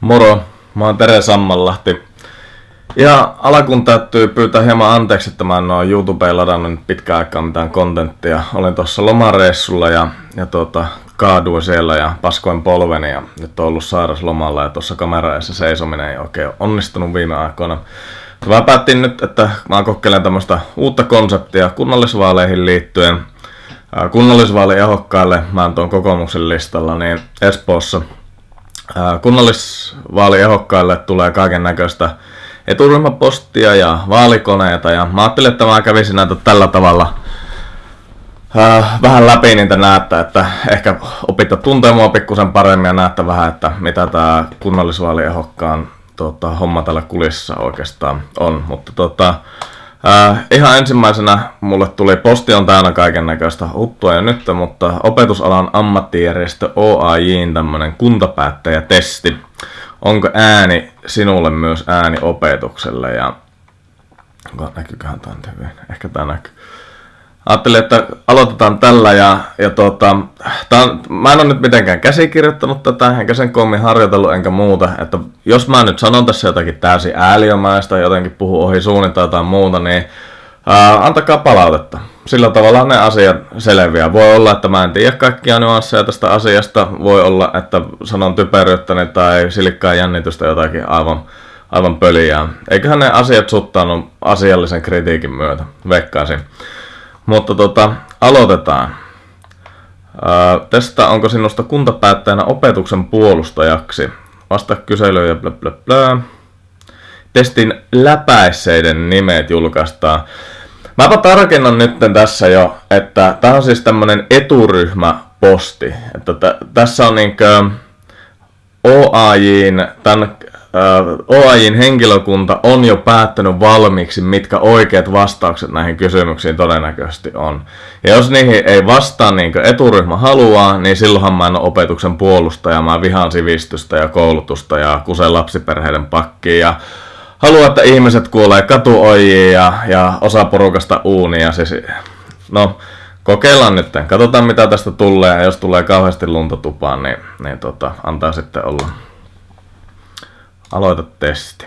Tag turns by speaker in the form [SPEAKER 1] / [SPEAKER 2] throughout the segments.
[SPEAKER 1] Moro, mä oon Tere Sammanlahti. Ja alkuun täytyy pyytää hieman anteeksi, että mä en oo YouTubeen ladannut nyt pitkään aikaa mitään kontenttia. Olin tuossa lomareissulla ja, ja tuota, kaaduin siellä ja paskoin polveni ja nyt on ollut sairaslomalla ja tuossa kameraessa seisominen ei oikein onnistunut viime aikoina. Mä päätin nyt, että mä kokeilen tämmöistä uutta konseptia kunnallisvaaleihin liittyen. Kunnallisvaaliehdokkaille mä oon tuon kokoomuksen listalla, niin Espoossa kunnallisvaaliehdokkaille tulee kaiken näköistä eturyhmäpostia ja vaalikoneita ja mä ajattelin, että mä kävisin näitä tällä tavalla äh, vähän läpi niitä näette, että ehkä opitte tuntea mua pikkusen paremmin ja näette vähän, että mitä tämä kunnallisvaaliehdokkaan tota, homma tällä kulissa oikeastaan on. Mutta tota, Äh, ihan ensimmäisenä mulle tuli posti on täynnä kaiken näköistä huttua jo nyt, mutta opetusalan ammattijärjestö OAJin tämmönen kuntapäättäjätesti. Onko ääni sinulle myös ääni opetukselle? Ja näkyyköhän tämä hyvin? Ehkä tämä näkyy. Ajattelin, että aloitetaan tällä ja, ja tuota, tämän, mä en ole nyt mitenkään käsikirjoittanut tätä, enkä sen koommin harjoitellut enkä muuta, että jos mä nyt sanon tässä jotakin täysin ääliömäistä, jotenkin puhu ohi suunnin tai jotain muuta, niin ää, antakaa palautetta. Sillä tavalla ne asiat selviää. Voi olla, että mä en tiedä kaikkia nyansseja tästä asiasta, voi olla, että sanon typeryyttäni tai silikkaa jännitystä jotakin aivan, aivan pöliää. Eiköhän ne asiat suttaanut asiallisen kritiikin myötä, veikkaisin. Mutta tota, aloitetaan. Ää, testa onko sinusta kuntapäättäjänä opetuksen puolustajaksi. Vasta kyselyyn ja blä blä. Testin läpäisseiden nimet julkaistaan. Mäpä tarkennan nyt tässä jo, että tämä on siis tämmönen eturyhmäposti. Että t- tässä on niinkö OAJin, tämän OAJin henkilökunta on jo päättänyt valmiiksi, mitkä oikeat vastaukset näihin kysymyksiin todennäköisesti on. Ja jos niihin ei vastaa niin kuin eturyhmä haluaa, niin silloinhan mä en ole opetuksen puolustaja. Mä vihaan sivistystä ja koulutusta ja kusen lapsiperheiden pakkiin ja haluan, että ihmiset kuolee katuojiin ja, ja osa porukasta uunia. Siis, no, kokeillaan nyt. Katsotaan mitä tästä tulee ja jos tulee kauheasti lunta tupaan, niin, niin tota, antaa sitten olla. Aloita testi.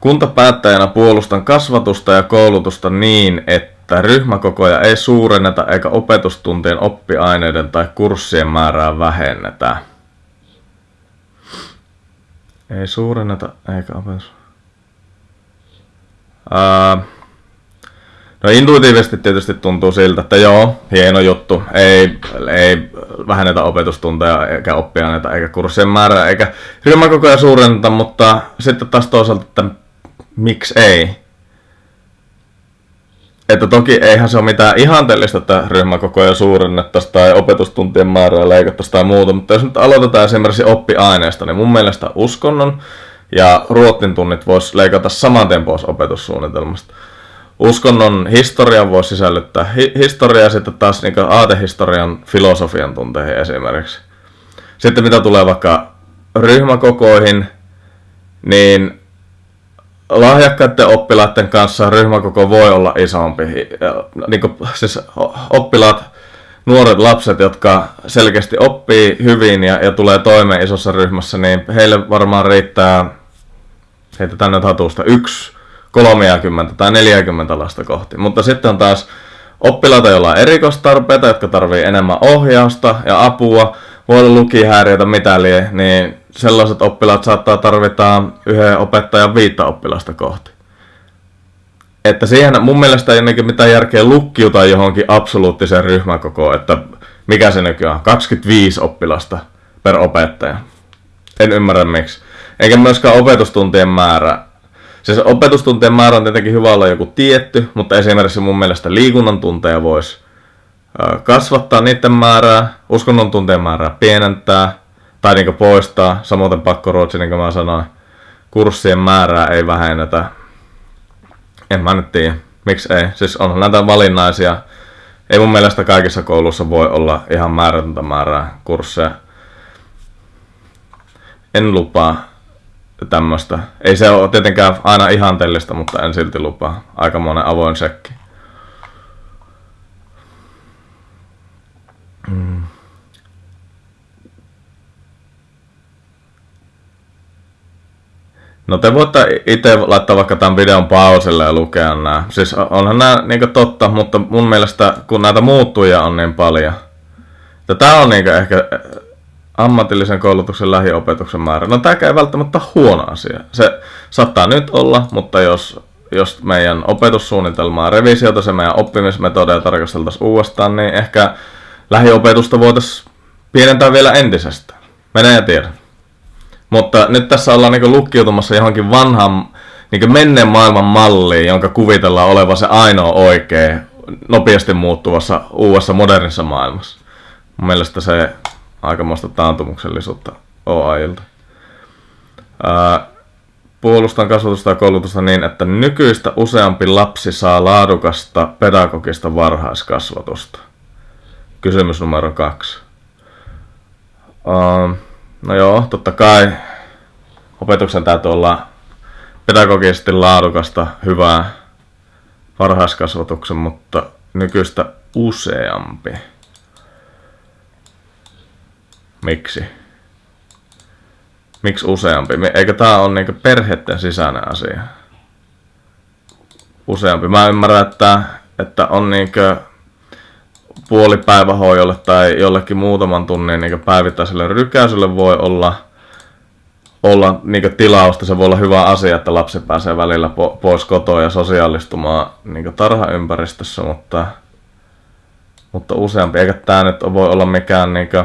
[SPEAKER 1] Kuntapäättäjänä puolustan kasvatusta ja koulutusta niin, että ryhmäkokoja ei suurenneta eikä opetustuntien oppiaineiden tai kurssien määrää vähennetä. Ei suurenneta eikä opetus... Ää, No intuitiivisesti tietysti tuntuu siltä, että joo, hieno juttu. Ei, ei vähennetä opetustunteja eikä oppiaineita eikä kurssien määrää eikä ryhmäkokoja suurenneta, mutta sitten taas toisaalta, että miksi ei? Että toki eihän se ole mitään ihanteellista, että ryhmäkokoja suurennettaisiin tai opetustuntien määrää leikattaisiin tai muuta, mutta jos nyt aloitetaan esimerkiksi oppiaineesta, niin mun mielestä uskonnon ja ruotin tunnit voisi leikata saman tien pois opetussuunnitelmasta uskonnon historian voi sisällyttää hi- historiaa sitten taas niin aatehistorian filosofian tunteihin esimerkiksi. Sitten mitä tulee vaikka ryhmäkokoihin, niin lahjakkaiden oppilaiden kanssa ryhmäkoko voi olla isompi. Niin kuin, siis oppilaat, nuoret lapset, jotka selkeästi oppii hyvin ja, ja tulee toimeen isossa ryhmässä, niin heille varmaan riittää, heitetään nyt hatusta, yksi 30 tai 40 lasta kohti. Mutta sitten on taas oppilaita, joilla on erikoistarpeita, jotka tarvii enemmän ohjausta ja apua, voi olla lukihäiriötä, mitä lie, niin sellaiset oppilaat saattaa tarvita yhden opettajan viittä oppilasta kohti. Että siihen mun mielestä ei ole mitään järkeä lukkiuta johonkin absoluuttiseen ryhmäkokoon, että mikä se nykyään on, 25 oppilasta per opettaja. En ymmärrä miksi. Eikä myöskään opetustuntien määrä Siis opetustuntien määrä on tietenkin hyvä olla joku tietty, mutta esimerkiksi mun mielestä liikunnan tunteja voisi kasvattaa niiden määrää, uskonnon tunteen määrää pienentää tai niin poistaa, samoin pakkoruotsi, niin kuin mä sanoin, kurssien määrää ei vähennetä. En mä nyt tiedä, miksi ei. Siis on näitä valinnaisia. Ei mun mielestä kaikissa koulussa voi olla ihan määrätöntä määrää kursseja. En lupaa tämmöistä. Ei se ole tietenkään aina ihanteellista, mutta en silti lupaa. Aikamoinen avoin sekki. Mm. No te voitte itse laittaa vaikka tämän videon pauselle ja lukea nämä. Siis onhan nämä niin totta, mutta mun mielestä kun näitä muuttuja on niin paljon. Tämä on niin ehkä ammatillisen koulutuksen lähiopetuksen määrä. No tämä ei välttämättä huono asia. Se saattaa nyt olla, mutta jos, jos meidän opetussuunnitelmaa revisiota, se meidän oppimismetodeja tarkasteltaisiin uudestaan, niin ehkä lähiopetusta voitaisiin pienentää vielä entisestään. Menee ja tiedä. Mutta nyt tässä ollaan niin lukkiutumassa johonkin vanhan niin menneen maailman malliin, jonka kuvitellaan olevan se ainoa oikea, nopeasti muuttuvassa uudessa modernissa maailmassa. Mun mielestä se aikamoista taantumuksellisuutta OAIlta. Puolustan kasvatusta ja koulutusta niin, että nykyistä useampi lapsi saa laadukasta pedagogista varhaiskasvatusta. Kysymys numero kaksi. Uh, no joo, totta kai opetuksen täytyy olla pedagogisesti laadukasta, hyvää varhaiskasvatuksen, mutta nykyistä useampi. Miksi? Miksi useampi? Eikö tämä ole niinku perheiden sisäinen asia? Useampi. Mä ymmärrän, että, että on niinku puolipäivähoidolle tai jollekin muutaman tunnin niin päivittäiselle rykäiselle voi olla, olla niin tilausta. Se voi olla hyvä asia, että lapsi pääsee välillä po- pois kotoa ja sosiaalistumaan niin tarhaympäristössä, mutta, mutta useampi. Eikä tämä nyt voi olla mikään niin kuin,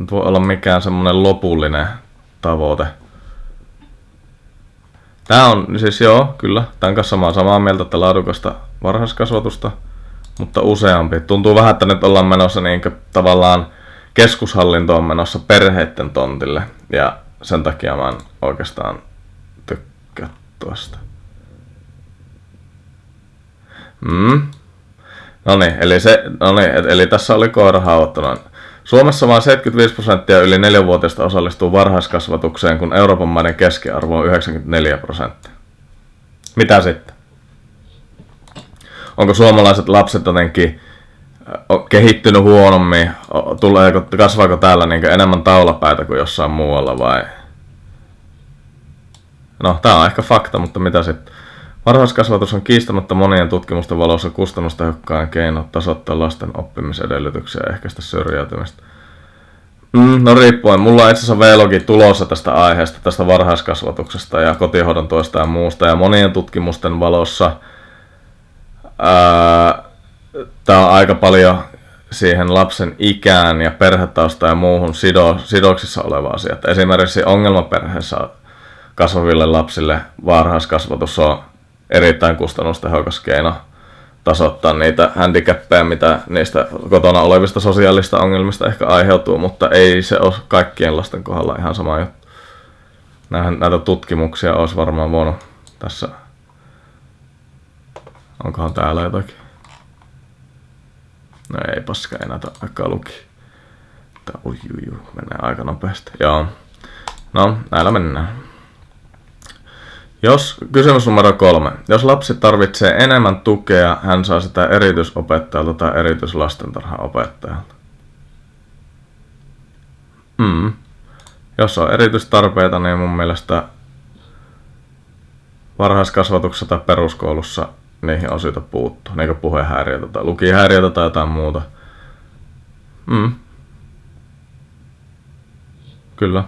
[SPEAKER 1] nyt voi olla mikään semmoinen lopullinen tavoite. Tämä on siis joo, kyllä, tämän kanssa mä samaa mieltä, että laadukasta varhaiskasvatusta, mutta useampi. Tuntuu vähän, että nyt ollaan menossa niin tavallaan keskushallinto on menossa perheiden tontille ja sen takia mä en oikeastaan tykkää tuosta. Mm. No niin, eli, se, no niin, eli tässä oli koira haavoittunut. Suomessa vain 75 prosenttia yli 4-vuotiaista osallistuu varhaiskasvatukseen, kun Euroopan maiden keskiarvo on 94 prosenttia. Mitä sitten? Onko suomalaiset lapset jotenkin kehittynyt huonommin? Tuleeko, kasvaako täällä niin enemmän taulapäitä kuin jossain muualla vai? No, tämä on ehkä fakta, mutta mitä sitten? Varhaiskasvatus on kiistämättä monien tutkimusten valossa kustannustehokkaan keino tasoittaa lasten oppimisedellytyksiä ja ehkäistä syrjäytymistä. Mm, no riippuen. Mulla on itse asiassa vlogi tulossa tästä aiheesta, tästä varhaiskasvatuksesta ja kotihoidon tuosta ja muusta. Ja monien tutkimusten valossa tämä on aika paljon siihen lapsen ikään ja perhetausta ja muuhun sido, sidoksissa oleva asia. Esimerkiksi ongelmaperheessä kasvaville lapsille varhaiskasvatus on erittäin kustannustehokas keino tasoittaa niitä handicappeja, mitä niistä kotona olevista sosiaalista ongelmista ehkä aiheutuu, mutta ei se ole kaikkien lasten kohdalla ihan sama juttu. Näitä tutkimuksia olisi varmaan voinut tässä. Onkohan täällä jotakin? No ei paska, ei näitä aikaa luki. Tää, ui, ui, ui, menee aika nopeasti. Joo. No, näillä mennään. Jos, kysymys numero kolme. Jos lapsi tarvitsee enemmän tukea, hän saa sitä erityisopettajalta tai erityislastentarhaopettajalta. Mm. Jos on erityistarpeita, niin mun mielestä varhaiskasvatuksessa tai peruskoulussa niihin on syytä puuttua. Niin puhehäiriötä tai lukihäiriötä tai jotain muuta. Mm. Kyllä.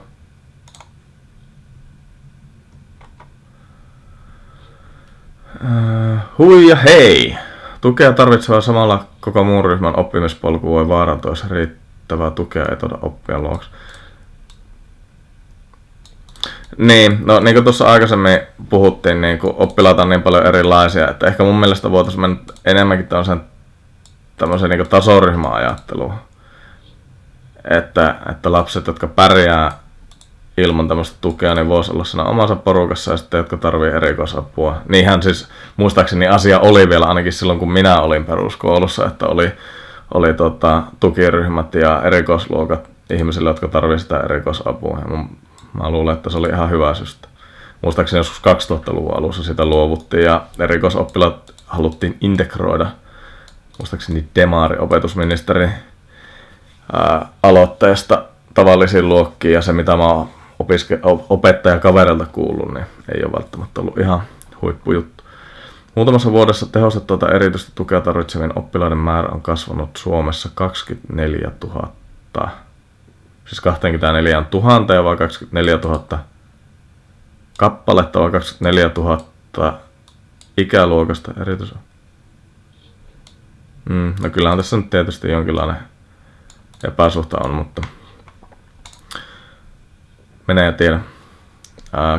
[SPEAKER 1] Uh, hui ja hei! Tukea tarvitseva samalla koko muun ryhmän oppimispolku voi vaarantua, jos riittävää tukea ei tuoda oppia luoksi. Niin, no niin kuin tuossa aikaisemmin puhuttiin, niin kuin oppilaita on niin paljon erilaisia, että ehkä mun mielestä voitaisiin mennä enemmänkin tämmöisen, tämmöisen niin tasoryhmäajatteluun. Että, että lapset, jotka pärjää ilman tämmöistä tukea, niin voisi olla siinä omassa porukassa ja sitten, jotka tarvii erikoisapua. Niinhän siis muistaakseni asia oli vielä ainakin silloin, kun minä olin peruskoulussa, että oli, oli tota, tukiryhmät ja erikoisluokat ihmisille, jotka tarvii sitä erikoisapua. Ja mun, mä luulen, että se oli ihan hyvä systä. Muistaakseni joskus 2000-luvun alussa sitä luovuttiin ja erikoisoppilaat haluttiin integroida. Muistaakseni Demari, opetusministeri, ää, aloitteesta tavallisiin luokkiin ja se mitä mä oon opiske, opettaja kaverilta kuullut, niin ei ole välttämättä ollut ihan huippujuttu. Muutamassa vuodessa tehostettua erityistä tukea tarvitsevien oppilaiden määrä on kasvanut Suomessa 24 000. Siis 24 000 vai 24 000 kappaletta vai 24 000 ikäluokasta erityisen. Mm, no kyllähän tässä nyt tietysti jonkinlainen epäsuhta on, mutta menee ja tiedä.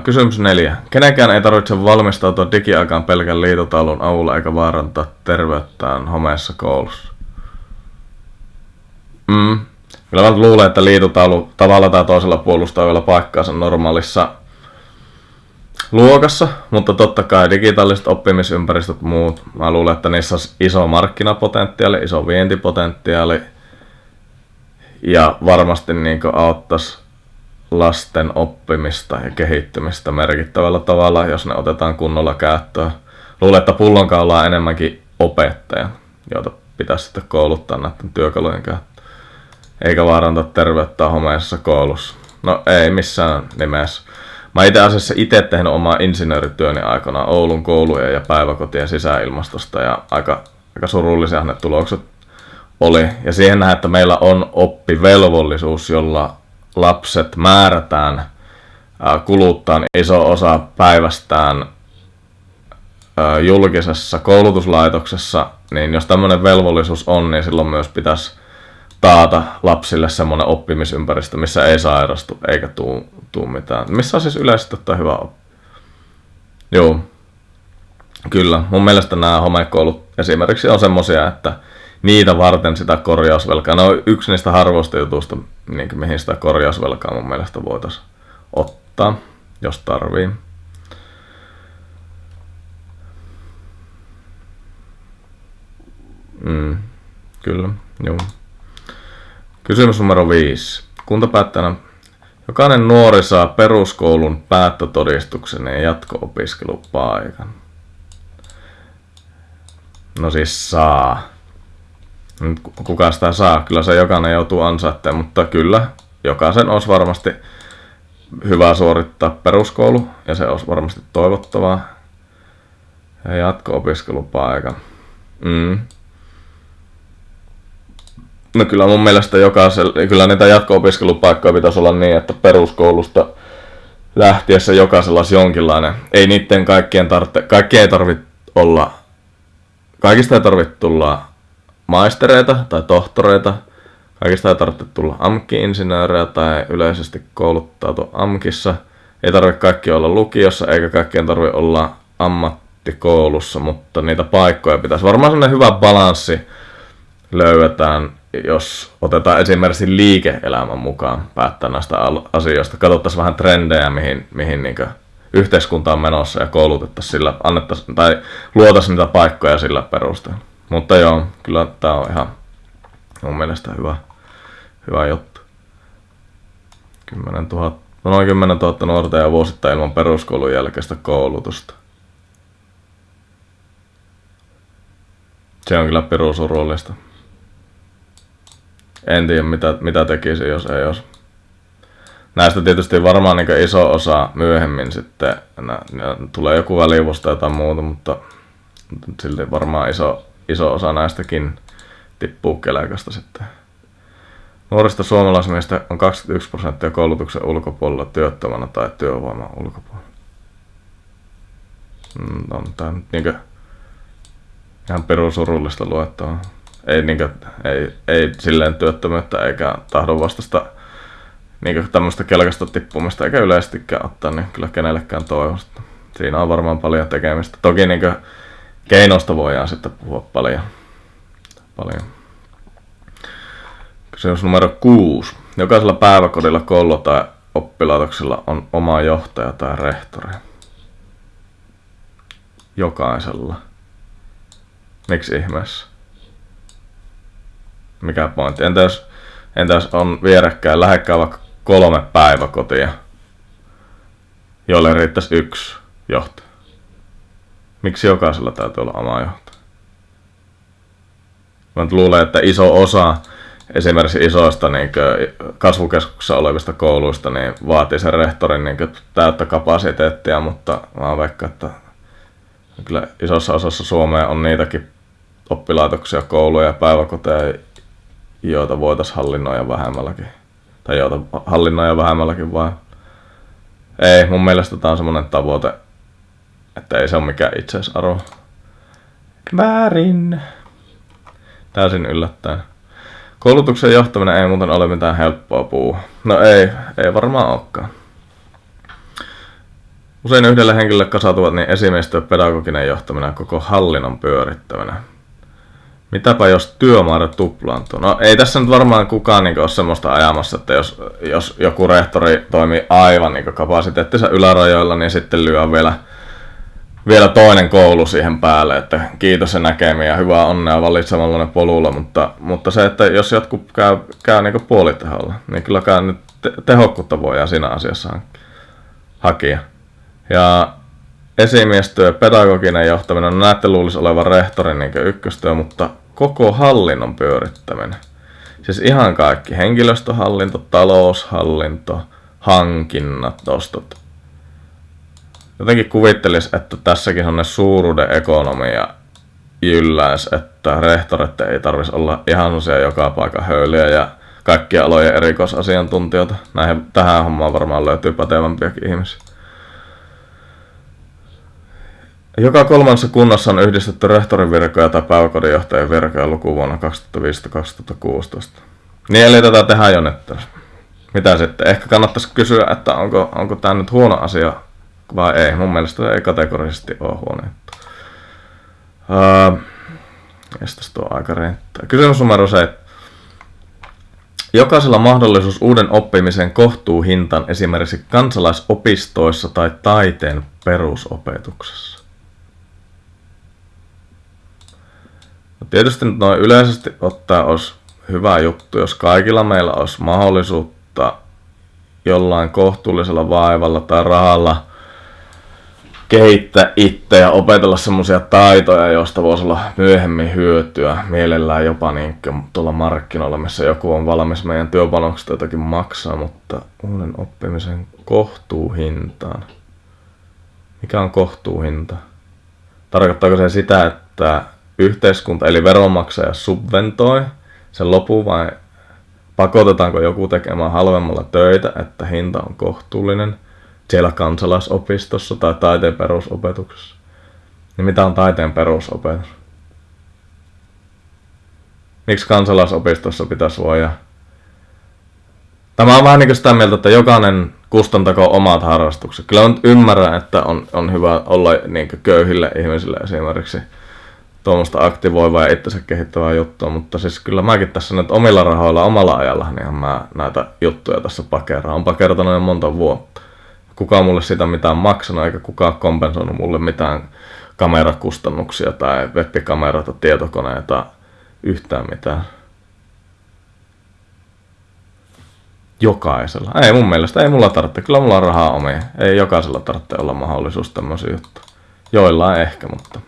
[SPEAKER 1] kysymys neljä. Kenenkään ei tarvitse valmistautua digiaikaan pelkän liitotaulun avulla eikä vaarantaa terveyttään homeessa koulussa. Mm. Kyllä mä luulen, että liitotaulu tavalla tai toisella puolustaa vielä paikkaansa normaalissa luokassa, mutta totta kai digitaaliset oppimisympäristöt muut, mä luulen, että niissä on iso markkinapotentiaali, iso vientipotentiaali ja varmasti niin auttaisi lasten oppimista ja kehittymistä merkittävällä tavalla, jos ne otetaan kunnolla käyttöön. Luulen, että pullonkaula on enemmänkin opettaja, joita pitäisi sitten kouluttaa näiden työkalujen käyttöön. Eikä vaarantaa terveyttä homeisessa koulussa. No ei missään nimessä. Mä itse asiassa itse tehnyt omaa insinöörityöni aikana Oulun koulujen ja päiväkotien sisäilmastosta ja aika, aika surullisia ne tulokset oli. Ja siihen nähdään, että meillä on oppivelvollisuus, jolla lapset määrätään kuluttaa iso osa päivästään julkisessa koulutuslaitoksessa, niin jos tämmöinen velvollisuus on, niin silloin myös pitäisi taata lapsille semmoinen oppimisympäristö, missä ei sairastu eikä tuu, tuu mitään. Missä on siis yleisesti ottaa hyvä oppi. Joo, kyllä. Mun mielestä nämä homekoulut esimerkiksi on semmosia, että niitä varten sitä korjausvelkaa. Ne on yksi niistä harvoista jutuista, niin kuin, mihin sitä korjausvelkaa mun mielestä voitaisiin ottaa, jos tarvii. Mm, kyllä, joo. Kysymys numero viisi. Kuntapäättäjänä jokainen nuori saa peruskoulun päättötodistuksen ja jatko-opiskelupaikan. No siis saa kuka sitä saa. Kyllä se jokainen joutuu ansaitteen, mutta kyllä jokaisen olisi varmasti hyvä suorittaa peruskoulu ja se olisi varmasti toivottavaa. Ja jatko-opiskelupaikka. Mm. No kyllä mun mielestä jokaisella, kyllä niitä jatko-opiskelupaikkoja pitäisi olla niin, että peruskoulusta lähtiessä jokaisella olisi jonkinlainen. Ei niiden kaikkien tarvitse, kaikki ei tarvitse olla, kaikista ei tarvitse tulla maistereita tai tohtoreita. Kaikista ei tarvitse tulla AMK-insinöörejä tai yleisesti kouluttautua AMKissa. Ei tarvitse kaikki olla lukiossa eikä kaikkien tarvitse olla ammattikoulussa, mutta niitä paikkoja pitäisi. Varmaan sellainen hyvä balanssi löydetään, jos otetaan esimerkiksi liike-elämän mukaan päättää näistä asioista. Katsottaisiin vähän trendejä, mihin, mihin niin yhteiskunta on menossa ja koulutettaisiin sillä, annettaisiin, tai luotaisiin niitä paikkoja sillä perusteella. Mutta joo, kyllä tää on ihan mun mielestä hyvä, hyvä juttu. 10 000, no noin 10 000 nuorta ja vuosittain ilman peruskoulun jälkeistä koulutusta. Se on kyllä perusurullista. En tiedä mitä, mitä tekisi, jos ei olisi. Näistä tietysti varmaan niin iso osa myöhemmin sitten nä, tulee joku välivuosta tai muuta, mutta silti varmaan iso, iso osa näistäkin tippuu keläkästä sitten. Nuorista suomalaismiehistä on 21 prosenttia koulutuksen ulkopuolella työttömänä tai työvoiman ulkopuolella. Mm, on tämä niinkö ihan perusurullista luettavaa. Ei, niinkö, ei, ei silleen työttömyyttä eikä tahdon vastasta niinkö tämmöistä kelkasta tippumista eikä yleisestikään ottaa, niin kyllä kenellekään toivosta. Siinä on varmaan paljon tekemistä. Toki niinkö keinoista voidaan sitten puhua paljon. paljon. Kysymys numero kuusi. Jokaisella päiväkodilla, koululla tai oppilaitoksella on oma johtaja tai rehtori. Jokaisella. Miksi ihmeessä? Mikä pointti? Entä jos, entä jos on vierekkäin lähekkää vaikka kolme päiväkotia, joille riittäisi yksi johtaja? Miksi jokaisella täytyy olla oma johtaja? Mä luulen, että iso osa esimerkiksi isoista niin kasvukeskuksissa olevista kouluista niin vaatii sen rehtorin niin täyttä kapasiteettia, mutta mä veikkaan, että kyllä isossa osassa Suomea on niitäkin oppilaitoksia, kouluja ja päiväkoteja, joita voitaisiin hallinnoida vähemmälläkin. Tai joita hallinnoida vähemmälläkin vai? Ei, mun mielestä tämä on semmoinen tavoite, että ei se ole mikään itseisarvo. Väärin. Täysin yllättäen. Koulutuksen johtaminen ei muuten ole mitään helppoa puu. No ei, ei varmaan olekaan. Usein yhdelle henkilölle kasautuvat niin esimiestyö, pedagoginen johtaminen koko hallinnon pyörittäminen. Mitäpä jos työmäärä tuplaantuu? No ei tässä nyt varmaan kukaan niin ole semmoista ajamassa, että jos, jos joku rehtori toimii aivan niin kapasiteettinsa ylärajoilla, niin sitten lyö vielä, vielä toinen koulu siihen päälle, että kiitos ja näkemiä ja hyvää onnea valitsemalla polulla, mutta, mutta se, että jos jotkut käy, käy niin puoliteholla, niin kyllä nyt te- tehokkuutta voidaan siinä asiassa hakea. Ja esimiestyö, pedagoginen johtaminen, no näette luulisi olevan rehtorin niin ykköstyö, mutta koko hallinnon pyörittäminen. Siis ihan kaikki. Henkilöstöhallinto, taloushallinto, hankinnat, ostot. Jotenkin kuvittelis, että tässäkin on ne suuruuden ekonomia jylläis, että rehtorit ei tarvitsisi olla ihan sellaisia joka paikan höyliä ja kaikkia alojen erikoisasiantuntijoita. Näihin, tähän hommaan varmaan löytyy pätevämpiäkin ihmisiä. Joka kolmannessa kunnassa on yhdistetty rehtorin virkoja tai päiväkodinjohtajan virkoja lukuvuonna 2015-2016. Niin eli tätä tehdään jo nyt. Mitä sitten? Ehkä kannattaisi kysyä, että onko, onko tämä nyt huono asia vai ei. Mun mielestä ei kategorisesti ole huono juttu. Uh, tuo aika riittää. Kysymys numero se, Jokaisella mahdollisuus uuden oppimisen kohtuuhintaan esimerkiksi kansalaisopistoissa tai taiteen perusopetuksessa. No tietysti noin yleisesti ottaa olisi hyvä juttu, jos kaikilla meillä olisi mahdollisuutta jollain kohtuullisella vaivalla tai rahalla kehittää itse ja opetella semmoisia taitoja, joista voisi olla myöhemmin hyötyä, mielellään jopa niin tuolla markkinoilla, missä joku on valmis meidän työpanoksesta jotakin maksaa, mutta uuden oppimisen kohtuuhintaan. Mikä on kohtuuhinta? Tarkoittaako se sitä, että yhteiskunta eli veronmaksaja subventoi sen lopun vai pakotetaanko joku tekemään halvemmalla töitä, että hinta on kohtuullinen siellä kansalaisopistossa tai taiteen perusopetuksessa. Niin mitä on taiteen perusopetus? Miksi kansalaisopistossa pitäisi voida? Tämä on vähän niin kuin sitä mieltä, että jokainen kustantako omat harrastukset. Kyllä on ymmärrän, että on, on hyvä olla niin köyhille ihmisille esimerkiksi tuommoista aktivoivaa ja itsensä kehittävää juttua, mutta siis kyllä mäkin tässä nyt omilla rahoilla, omalla ajalla, niin mä näitä juttuja tässä pakeraan. On pakertanut jo monta vuotta. Kukaan mulle sitä mitään maksanut, eikä kukaan kompensoinut mulle mitään kamerakustannuksia tai webbikameroita, tietokoneita, yhtään mitään. Jokaisella. Ei mun mielestä, ei mulla tarvitse. Kyllä mulla on rahaa omia. Ei jokaisella tarvitse olla mahdollisuus tämmöisiä juttuja. Joillain ehkä, mutta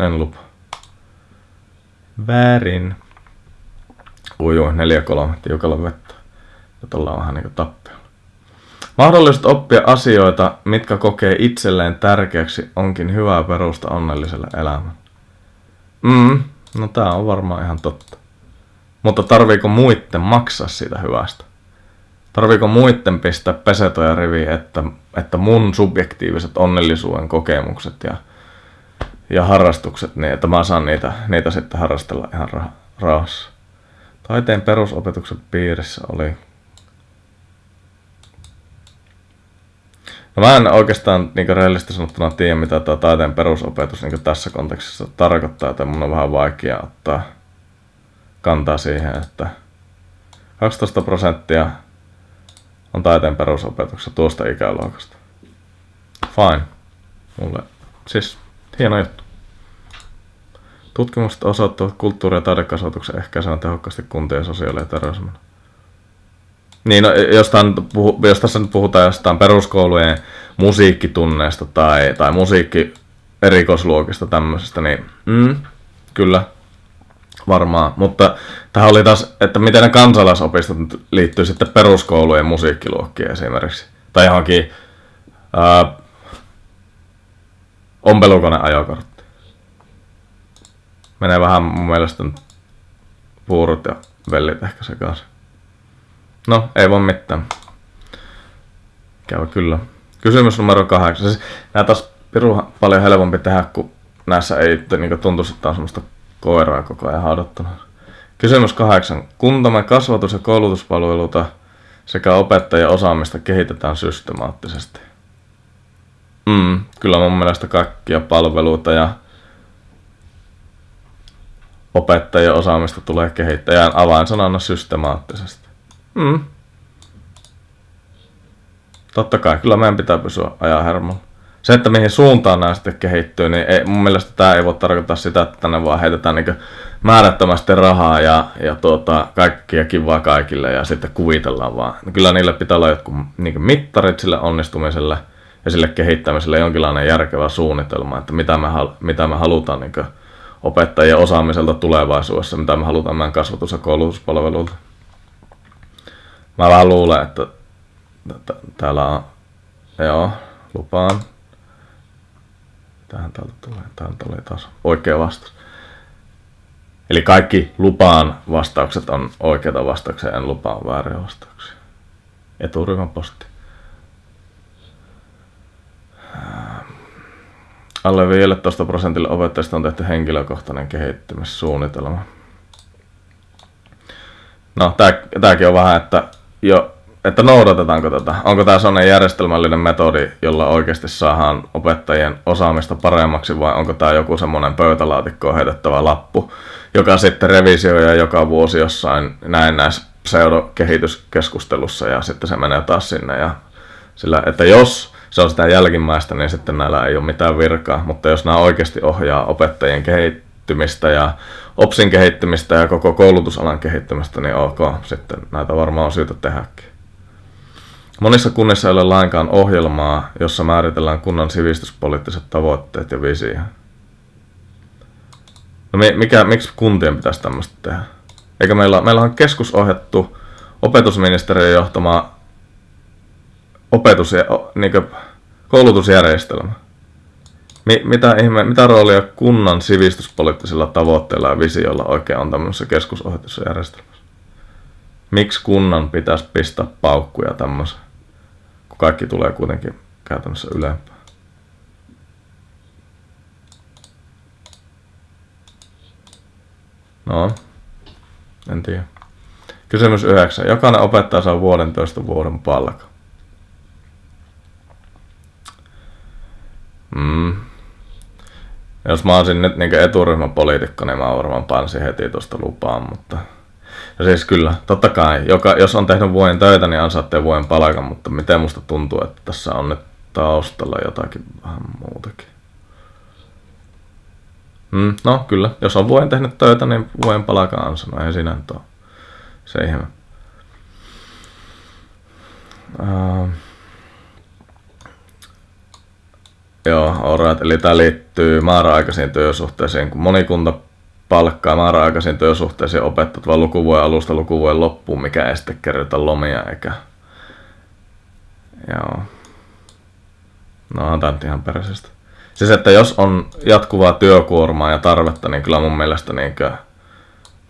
[SPEAKER 1] en lupa. Väärin. Ui, ui 4-3, tiukalla vettä. Nyt ollaan vähän niinku tappiolla. Mahdollisuus oppia asioita, mitkä kokee itselleen tärkeäksi, onkin hyvää perusta onnelliselle elämälle. Mm, no tää on varmaan ihan totta. Mutta tarviiko muitten maksaa siitä hyvästä? Tarviiko muitten pistää pesetoja riviin, että, että mun subjektiiviset onnellisuuden kokemukset ja ja harrastukset, niin että mä saan niitä, niitä sitten harrastella ihan rah- rauhassa. Taiteen perusopetuksen piirissä oli... No mä en oikeastaan niin rehellisesti sanottuna tiedä, mitä tämä taiteen perusopetus niin tässä kontekstissa tarkoittaa, että mun on vähän vaikea ottaa kantaa siihen, että 12 prosenttia on taiteen perusopetuksessa tuosta ikäluokasta. Fine. Mulle, siis Hieno juttu. Tutkimukset osoittavat kulttuuri- ja taidekasvatuksen ehkäisevän tehokkaasti kuntien sosiaali- ja terveysmenoja. Niin, no, jos, tämän, jos tässä nyt puhutaan jostain peruskoulujen musiikkitunneista tai, tai musiikki erikoisluokista tämmöisestä, niin mm, kyllä varmaan. Mutta tähän oli taas, että miten ne kansalaisopistot liittyy sitten peruskoulujen musiikkiluokkiin esimerkiksi. Tai johonkin ää, ompelukone ajokortti. Menee vähän mun mielestä puurut ja vellit ehkä sekaisin. No, ei voi mitään. Käy kyllä. Kysymys numero kahdeksan. Siis, nää taas piru paljon helpompi tehdä, kun näissä ei niin tuntuisi, että on semmoista koiraa koko ajan haudattuna. Kysymys kahdeksan. Kuntamme kasvatus- ja koulutuspalveluita sekä opettajien osaamista kehitetään systemaattisesti. Mm, kyllä mun mielestä kaikkia palveluita ja opettajien osaamista tulee kehittää ja avainsanana systemaattisesti. Mm. Totta kai, kyllä meidän pitää pysyä ajan hermolla. Se, että mihin suuntaan nämä sitten kehittyy, niin ei, mun mielestä tämä ei voi tarkoittaa sitä, että tänne vaan heitetään niin määrättömästi rahaa ja, ja tuota, kaikkia kivaa kaikille ja sitten kuvitellaan vaan. Kyllä niille pitää olla jotkut niin mittarit sille onnistumiselle ja sille kehittämiselle jonkinlainen järkevä suunnitelma, että mitä me, mitä me halutaan niin opettajien osaamiselta tulevaisuudessa, mitä me halutaan meidän kasvatus- ja koulutuspalveluilta. Mä vähän luulen, että täällä on, joo, lupaan. Tähän täältä tulee, täältä tulee taas oikea vastaus. Eli kaikki lupaan vastaukset on oikeita vastauksia, en lupaan vääriä vastauksia. Eturyhmän posti. Alle 15 prosentille opettajista on tehty henkilökohtainen kehittymissuunnitelma. No, tämäkin on vähän, että jo että noudatetaanko tätä. Onko tämä sellainen järjestelmällinen metodi, jolla oikeasti saadaan opettajien osaamista paremmaksi vai onko tämä joku semmoinen pöytälaatikkoon heitettävä lappu, joka sitten revisioi joka vuosi jossain näin näissä pseudokehityskeskustelussa ja sitten se menee taas sinne. Ja sillä, että jos se on sitä jälkimmäistä, niin sitten näillä ei ole mitään virkaa, mutta jos nämä oikeasti ohjaa opettajien kehittymistä ja OPSin kehittymistä ja koko koulutusalan kehittymistä, niin ok, sitten näitä varmaan on syytä tehdäkin. Monissa kunnissa ei ole lainkaan ohjelmaa, jossa määritellään kunnan sivistyspoliittiset tavoitteet ja visio. No mikä, miksi kuntien pitäisi tämmöistä tehdä? Eikä meillä, meillä on keskusohjattu opetusministeriön johtama opetus, niin koulutusjärjestelmä. Mi, mitä, ihme, mitä roolia kunnan sivistyspoliittisilla tavoitteilla ja visioilla oikein on tämmöisessä järjestelmässä? Miksi kunnan pitäisi pistää paukkuja tämmöiseen? kun kaikki tulee kuitenkin käytännössä ylempään. No, en tiedä. Kysymys 9. Jokainen opettaja saa vuoden toista vuoden palkan. Mm. Jos mä olisin nyt niin eturyhmäpoliitikko, niin mä varmaan pansin heti tuosta lupaan, mutta ja siis kyllä, totta kai, joka, jos on tehnyt vuoden töitä, niin ansaatte vuoden palkan, mutta miten musta tuntuu, että tässä on nyt taustalla jotakin vähän muutakin. Mm, no kyllä, jos on vuoden tehnyt töitä, niin vuoden palkan ansana, ei siinä nyt ole se ihme. Uh, joo, alright, eli tämä liittyy määräaikaisiin työsuhteisiin, kun moni kunta palkkaa määräaikaisiin työsuhteisiin opettajat vaan lukuvuoden alusta lukuvuoden loppuun, mikä ei sitten kerrota lomia eikä... Joo. No on tämä ihan peräisestä. Siis että jos on jatkuvaa työkuormaa ja tarvetta, niin kyllä mun mielestä niin kuin,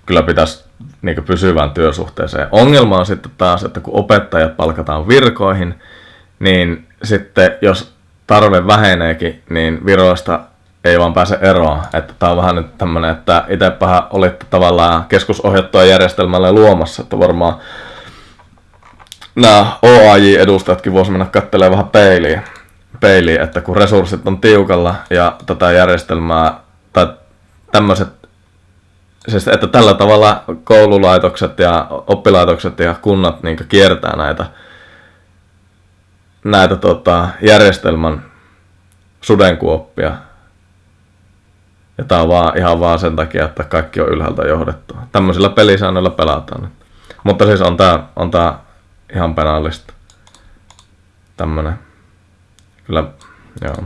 [SPEAKER 1] kyllä pitäisi niin pysyvään työsuhteeseen. Ongelma on sitten taas, että kun opettajat palkataan virkoihin, niin sitten jos tarve väheneekin, niin viroista ei vaan pääse eroon. Että tää on vähän nyt tämmönen, että itsepähän olitte tavallaan keskusohjattua järjestelmälle luomassa, että varmaan nämä OAJ-edustajatkin voisi mennä katselemaan vähän peiliin, peiliin, että kun resurssit on tiukalla ja tätä järjestelmää tai tämmöiset siis että tällä tavalla koululaitokset ja oppilaitokset ja kunnat niin kiertää näitä, näitä tota, järjestelmän sudenkuoppia, ja tää on vaan, ihan vaan sen takia, että kaikki on ylhäältä johdettu. Tämmöisillä pelisäännöillä pelataan. Mutta siis on tää, on tää ihan penaalista. Tämmönen. Kyllä, joo.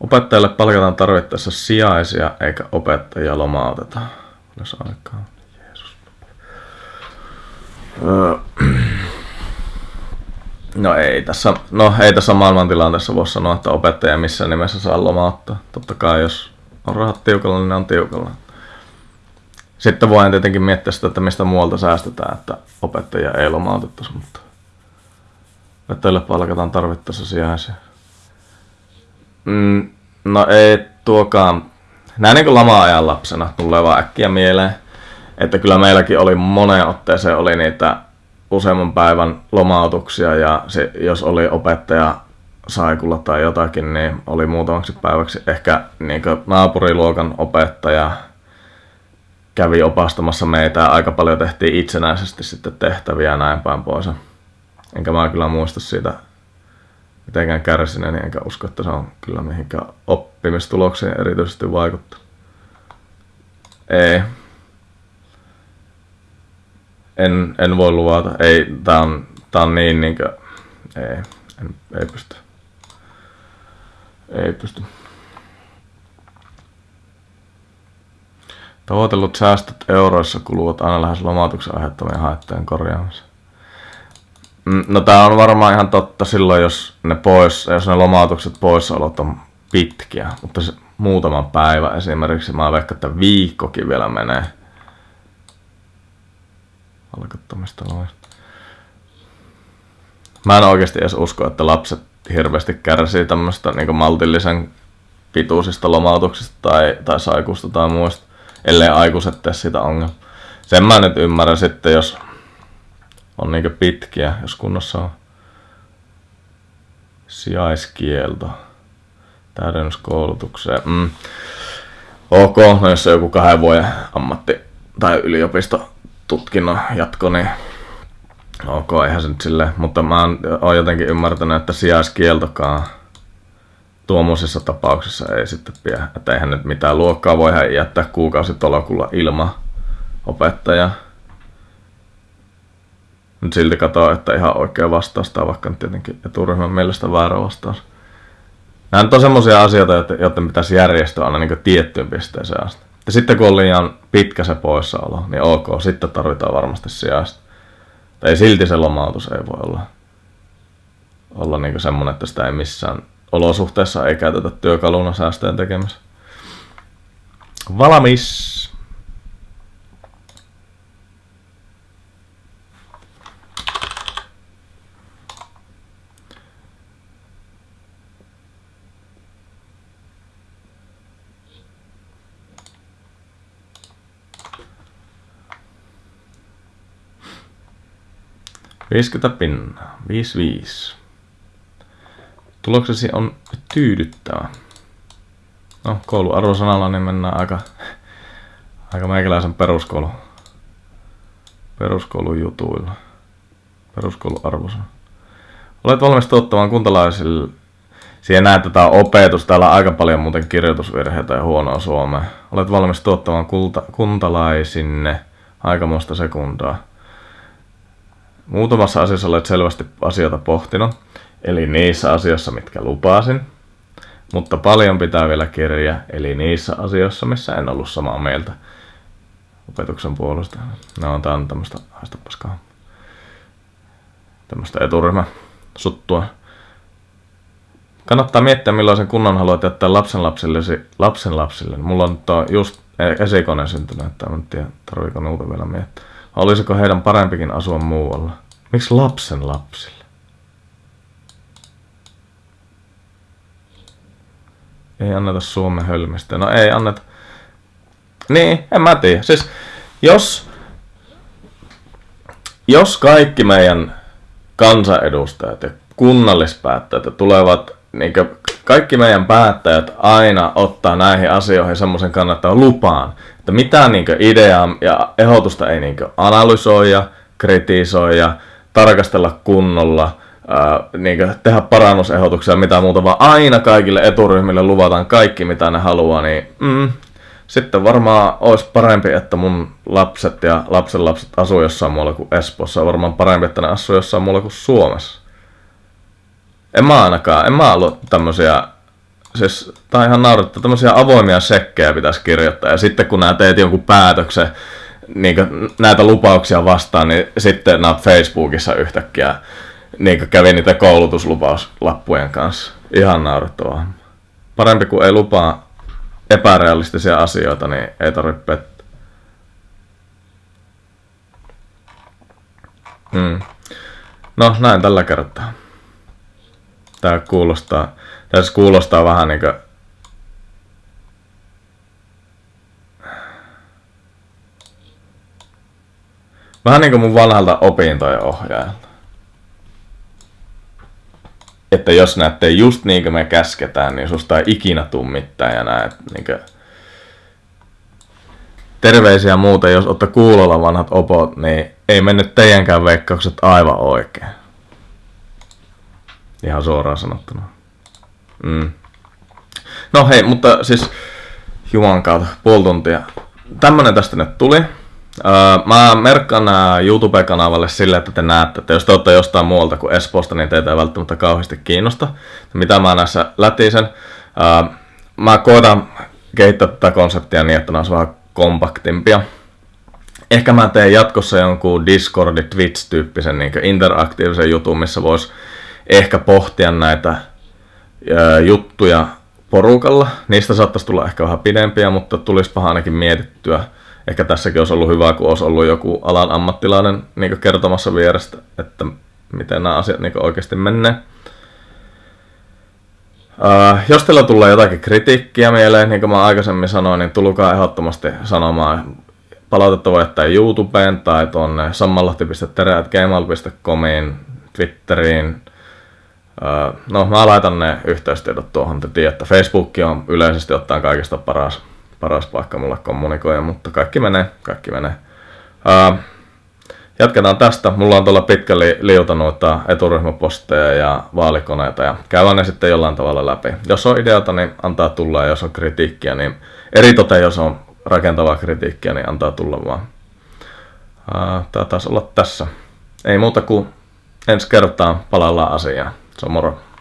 [SPEAKER 1] Opettajalle palkataan tarvittaessa sijaisia eikä opettajia lomauteta. Olisi aikaa. No ei tässä, no ei tässä maailmantilanteessa voi sanoa, että opettaja missään nimessä saa lomauttaa. Totta kai jos on rahat tiukalla, niin ne on tiukalla. Sitten voin tietenkin miettiä sitä, että mistä muualta säästetään, että opettajia ei lomautettaisi, mutta opettajille palkataan tarvittaessa sijaisia. Mm, no ei tuokaan, näin niin kuin lama-ajan lapsena tulee vaan äkkiä mieleen, että kyllä meilläkin oli moneen otteeseen oli niitä useamman päivän lomautuksia ja se, jos oli opettaja saikulla tai jotakin, niin oli muutamaksi päiväksi ehkä niin naapuriluokan opettaja kävi opastamassa meitä ja aika paljon tehtiin itsenäisesti sitten tehtäviä ja näin päin pois. Enkä mä kyllä muista siitä mitenkään kärsineeni, enkä usko, että se on kyllä mihinkään oppimistuloksiin erityisesti vaikuttanut. Ei. En, en voi luvata. Ei, tää on, tää on niin niinkö... Ei, en, ei pysty. Ei pysty. Tavoitellut säästöt euroissa kuluvat aina lähes lomautuksen aiheuttamien haittojen korjaamiseen. Mm, no tää on varmaan ihan totta silloin, jos ne, pois, jos ne lomautukset poissaolot on pitkiä, mutta se muutama päivä esimerkiksi, mä veikkaan, että viikkokin vielä menee alkottomista loista. Mä en oikeasti edes usko, että lapset hirveästi kärsii tämmöistä niin maltillisen pituisista lomautuksista tai, tai saikusta tai muista, ellei aikuiset tee sitä ongelmaa. Sen mä nyt ymmärrän sitten, jos on niin pitkiä, jos kunnossa on sijaiskielto täydennyskoulutukseen. Mm. Ok, no jos on joku kahden vuoden ammatti- tai yliopistotutkinnon jatko, niin ok, eihän se nyt silleen. Mutta mä oon, jotenkin ymmärtänyt, että sijaiskieltokaan tuommoisissa tapauksissa ei sitten pidä. Että eihän nyt mitään luokkaa voi jättää kuukausitolokulla ilman opettajaa. Nyt silti katsoa, että ihan oikea vastaus tai vaikka nyt tietenkin eturyhmän mielestä väärä vastaus. Nämä on semmoisia asioita, joiden pitäisi järjestää aina niin tiettyyn pisteeseen asti. Ja sitten kun on liian pitkä se poissaolo, niin ok, sitten tarvitaan varmasti sijaista. Tai silti se lomautus ei voi olla, olla niin semmoinen, että sitä ei missään olosuhteessa ei käytetä työkaluna säästöjen tekemiseen. Valmis! 50 pinnaa. 55. Tuloksesi on tyydyttävä. No, kouluarvosanalla niin mennään aika, aika meikäläisen peruskoulu, peruskoulun jutuilla. Peruskouluarvosana. Olet valmis tuottamaan kuntalaisille Siihen näet, on opetus. Täällä on aika paljon muuten kirjoitusvirheitä ja huonoa suomea. Olet valmis tuottamaan kulta, kuntalaisinne aikamoista sekundaa. Muutamassa asiassa olet selvästi asioita pohtinut, eli niissä asioissa, mitkä lupasin, mutta paljon pitää vielä kirja, eli niissä asioissa, missä en ollut samaa mieltä opetuksen puolesta. No, tää on tämmöstä, haista paskaa, tämmöstä eturyhmä suttua. Kannattaa miettiä, millaisen kunnan haluat jättää lapsen lapsillesi, lapsen lapsille. Mulla on just esikone syntynyt, että en tiedä, tarviiko nuuta vielä miettiä. Olisiko heidän parempikin asua muualla? Miksi lapsen lapsille? Ei anneta Suomen hölmistä. No ei anneta. Niin, en mä tiedä. Siis jos, jos kaikki meidän kansanedustajat ja kunnallispäättäjät tulevat, niin kaikki meidän päättäjät aina ottaa näihin asioihin semmoisen kannattaa lupaan, että mitään niin ideaa ja ehdotusta ei niin analysoida, kritisoida, tarkastella kunnolla, ää, niin tehdä parannusehdotuksia mitä muuta, vaan aina kaikille eturyhmille luvataan kaikki mitä ne haluaa, niin mm, sitten varmaan olisi parempi, että mun lapset ja lapsenlapset asuu jossain muualla kuin Espoossa. Varmaan parempi, että ne asuu jossain muualla kuin Suomessa. En mä ainakaan, en mä ollut tämmöisiä siis tää on ihan naurettu, tämmöisiä avoimia sekkejä pitäisi kirjoittaa, ja sitten kun nää teet jonkun päätöksen, niin näitä lupauksia vastaan, niin sitten nämä Facebookissa yhtäkkiä niin kävi niitä koulutuslupauslappujen kanssa. Ihan naurettavaa. Parempi kuin ei lupaa epärealistisia asioita, niin ei tarvitse pettää. Hmm. No näin tällä kertaa. Tää kuulostaa, tässä kuulostaa vähän niin kuin Vähän niin kuin mun vanhalta opintojen ohjaajalta. Että jos näette just niin kuin me käsketään, niin susta ei ikinä tuu mitään ja näet niin kuin... Terveisiä muuta, jos olette kuulolla vanhat opot, niin ei mennyt teidänkään veikkaukset aivan oikein. Ihan suoraan sanottuna. Mm. No hei, mutta siis Juman kautta, puoli tuntia. Tämmönen tästä nyt tuli. Öö, mä merkkaan nää YouTube-kanavalle sille, että te näette, että jos te olette jostain muualta kuin Espoosta, niin teitä ei välttämättä kauheasti kiinnosta. Mitä mä näissä lätisen. Öö, mä koitan kehittää tätä konseptia niin, että nämä on vähän kompaktimpia. Ehkä mä teen jatkossa jonkun Discord, Twitch-tyyppisen niin interaktiivisen jutun, missä vois ehkä pohtia näitä juttuja porukalla. Niistä saattaisi tulla ehkä vähän pidempiä, mutta tulisipa ainakin mietittyä ehkä tässäkin olisi ollut hyvä, kun olisi ollut joku alan ammattilainen niin kertomassa vierestä, että miten nämä asiat niin oikeasti menee. Uh, jos teillä tulee jotakin kritiikkiä mieleen, niin kuin mä aikaisemmin sanoin, niin tulkaa ehdottomasti sanomaan. Palautetta voi jättää YouTubeen tai tuonne sammalahti.tere.gmail.comiin, Twitteriin. No, mä laitan ne yhteystiedot tuohon, te tiedätte. Facebook on yleisesti ottaen kaikista paras paras paikka mulle kommunikoida, mutta kaikki menee, kaikki menee. Jatketaan tästä. Mulla on tuolla pitkälle liuta noita eturyhmäposteja ja vaalikoneita ja käydään ne sitten jollain tavalla läpi. Jos on ideata, niin antaa tulla ja jos on kritiikkiä, niin eritoten jos on rakentavaa kritiikkiä, niin antaa tulla vaan. Uh, tää taisi olla tässä. Ei muuta kuin ensi kertaa palaillaan asiaan. Se on moro.